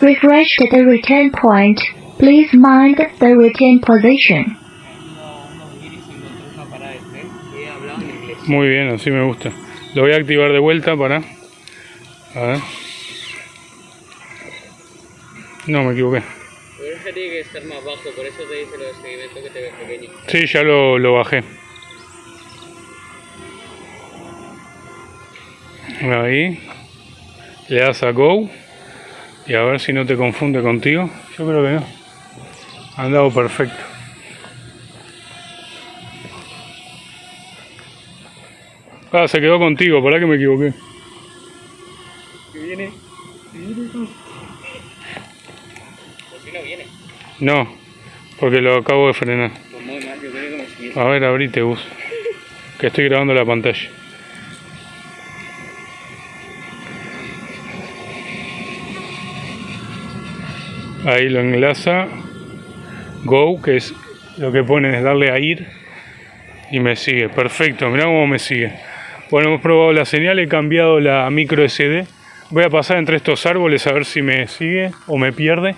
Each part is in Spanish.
refreshed the return point. Please mind the return position. Muy bien, así me gusta. Lo voy a activar de vuelta para... A ver. No, me equivoqué. Pero tiene que estar más bajo, por eso te dice lo de seguimiento que te ves pequeño. Sí, ya lo, lo bajé. Ahí. Le das a Go. Y a ver si no te confunde contigo. Yo creo que no. Ha andado perfecto. Ah, se quedó contigo, ¿para que me equivoqué? Que viene. Pues si no viene. No, porque lo acabo de frenar. A ver, abrite bus. Que estoy grabando la pantalla. Ahí lo enlaza. Go, que es lo que pone es darle a ir. Y me sigue. Perfecto, mirá cómo me sigue. Bueno, hemos probado la señal, he cambiado la micro SD. Voy a pasar entre estos árboles a ver si me sigue o me pierde.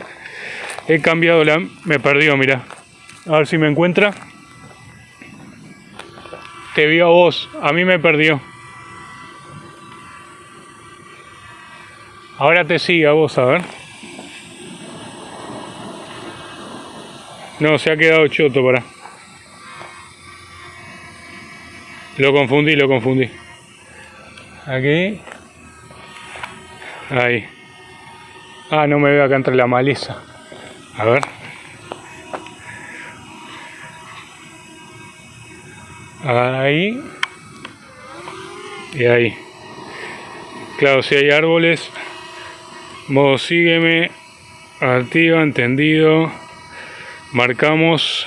He cambiado la... Me perdió, mirá. A ver si me encuentra. Te vio a vos, a mí me perdió. Ahora te sigue a vos, a ver. No, se ha quedado choto, para. Lo confundí, lo confundí. Aquí. Ahí. Ah, no me veo acá entre la maleza. A ver. Ahí. Y ahí. Claro, si hay árboles. Modo sígueme. Activa, entendido. Marcamos.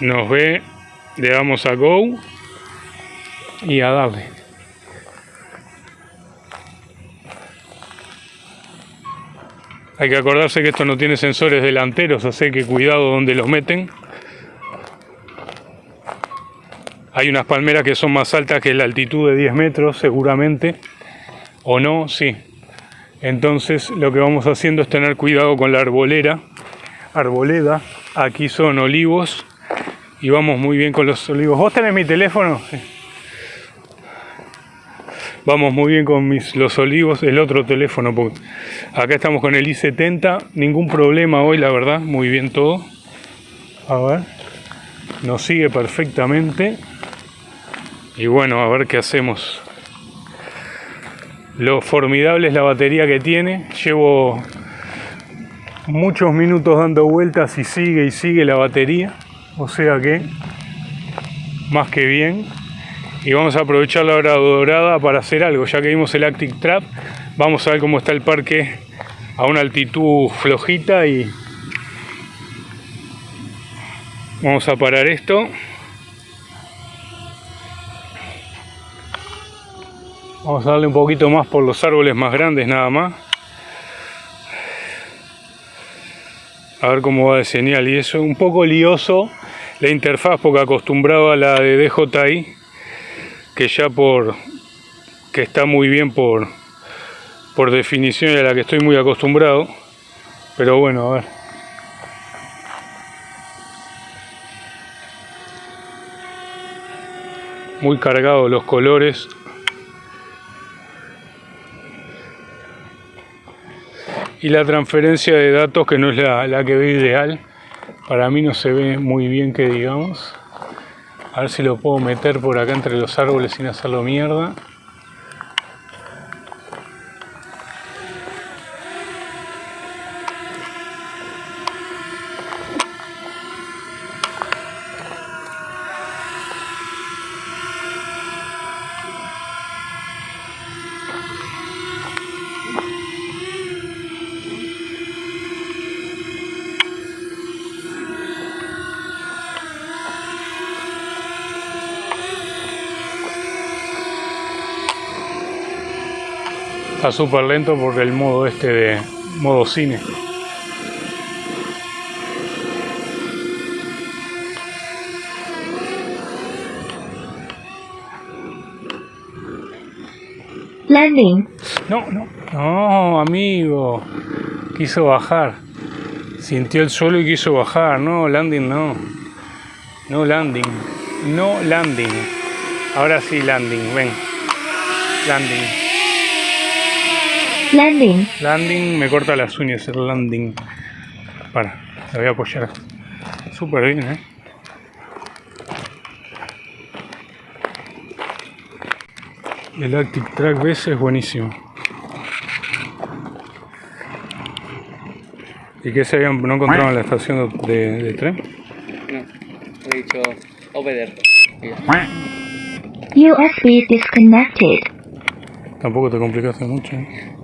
Nos ve. Le damos a Go. Y a darle. Hay que acordarse que esto no tiene sensores delanteros, así que cuidado donde los meten. Hay unas palmeras que son más altas que la altitud de 10 metros, seguramente. O no, sí. Entonces lo que vamos haciendo es tener cuidado con la arbolera. Arboleda. Aquí son olivos. Y vamos muy bien con los olivos. ¿Vos tenés mi teléfono? Vamos muy bien con mis, los olivos, el otro teléfono. Acá estamos con el i70. Ningún problema hoy, la verdad. Muy bien todo. A ver. Nos sigue perfectamente. Y bueno, a ver qué hacemos. Lo formidable es la batería que tiene. Llevo muchos minutos dando vueltas y sigue y sigue la batería. O sea que, más que bien. Y vamos a aprovechar la hora dorada para hacer algo. Ya que vimos el Active Trap, vamos a ver cómo está el parque a una altitud flojita y vamos a parar esto. Vamos a darle un poquito más por los árboles más grandes nada más. Cómo va de señal y eso. Un poco lioso la interfaz porque acostumbrado a la de DJI. Que ya por... Que está muy bien por... Por definición a la que estoy muy acostumbrado. Pero bueno, a ver. Muy cargados los colores. Y la transferencia de datos que no es la, la, que veo ideal para mí no se ve muy bien que digamos. A ver si lo puedo meter por acá entre los árboles sin hacerlo mierda está súper lento por el modo este de modo cine Landing. No, no. No, amigo. Quiso bajar. Sintió el suelo y quiso bajar. No, landing no. No landing. No landing. Ahora sí landing. Ven. Landing. Landing. Landing. Me corta las uñas el landing. Para. La voy a apoyar. Súper bien, ¿eh? El Active Track BS es buenísimo. ¿Y qué se habían, no encontraron en la estación de, de tren? No, he dicho obeder. USB disconnected. Tampoco te complicaste mucho. ¿eh?